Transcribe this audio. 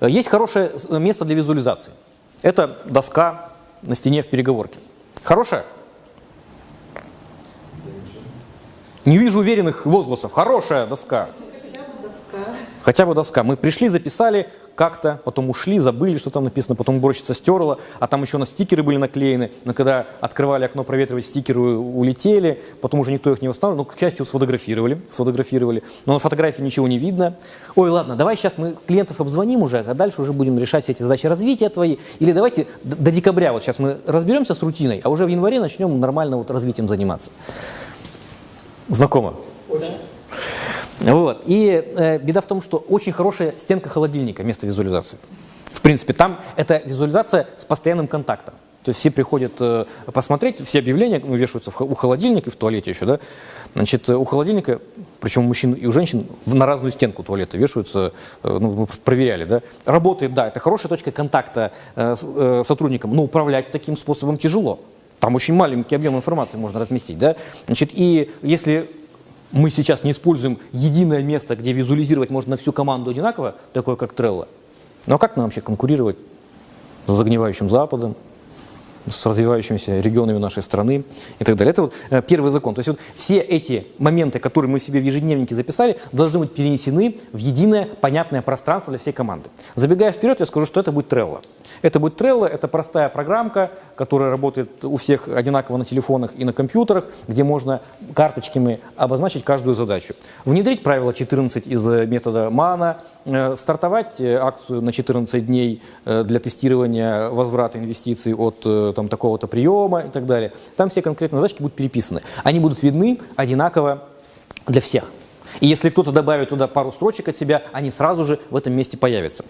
Есть хорошее место для визуализации. Это доска на стене в переговорке. Хорошая? Не вижу уверенных возгласов. Хорошая доска. Хотя бы доска. Мы пришли, записали как-то, потом ушли, забыли, что там написано, потом уборщица стерла, а там еще у нас стикеры были наклеены, но когда открывали окно проветривать, стикеры улетели, потом уже никто их не восстанавливал, но, к счастью, сфотографировали, сфотографировали, но на фотографии ничего не видно. Ой, ладно, давай сейчас мы клиентов обзвоним уже, а дальше уже будем решать все эти задачи развития твои, или давайте до декабря, вот сейчас мы разберемся с рутиной, а уже в январе начнем нормально вот развитием заниматься. Знакомо? Вот. И э, беда в том, что очень хорошая стенка холодильника вместо визуализации. В принципе, там это визуализация с постоянным контактом. То есть все приходят э, посмотреть, все объявления ну, вешаются в, у холодильника и в туалете еще, да. Значит, э, у холодильника, причем у мужчин и у женщин, в, на разную стенку туалета вешаются, э, ну, мы проверяли, да. Работает, да, это хорошая точка контакта э, с э, сотрудником, но управлять таким способом тяжело. Там очень маленький объем информации можно разместить, да. Значит, и если мы сейчас не используем единое место, где визуализировать можно всю команду одинаково, такое как Trello. Ну а как нам вообще конкурировать с загнивающим Западом, с развивающимися регионами нашей страны и так далее. Это вот э, первый закон. То есть вот все эти моменты, которые мы себе в ежедневнике записали, должны быть перенесены в единое понятное пространство для всей команды. Забегая вперед, я скажу, что это будет Trello. Это будет Trello, это простая программка, которая работает у всех одинаково на телефонах и на компьютерах, где можно карточками обозначить каждую задачу. Внедрить правило 14 из метода МАНА, э, стартовать э, акцию на 14 дней для тестирования возврата инвестиций от там, такого-то приема и так далее. Там все конкретные задачки будут переписаны. Они будут видны одинаково для всех. И если кто-то добавит туда пару строчек от себя, они сразу же в этом месте появятся.